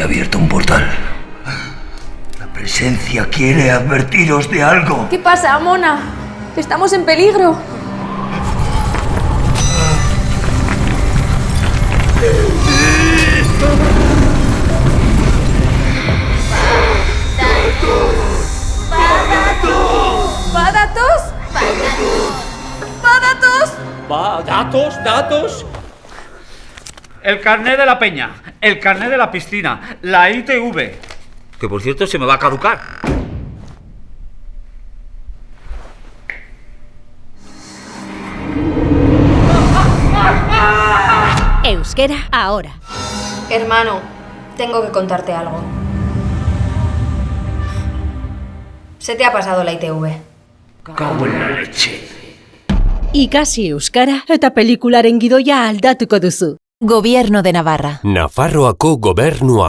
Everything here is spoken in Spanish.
Se ha abierto un portal. La presencia quiere advertiros de algo. ¿Qué pasa, Mona? Estamos en peligro. ¿Padatos? ¿Padatos? Va, datos, datos. El carnet de la peña, el carnet de la piscina, la ITV. Que por cierto se me va a caducar. Euskera ahora. Hermano, tengo que contarte algo. Se te ha pasado la ITV. Cago en la leche. Ikasi euskara eta pelikularen gidoia aldatuko duzu. Gobierno de Navarra. Nafarroako gobernua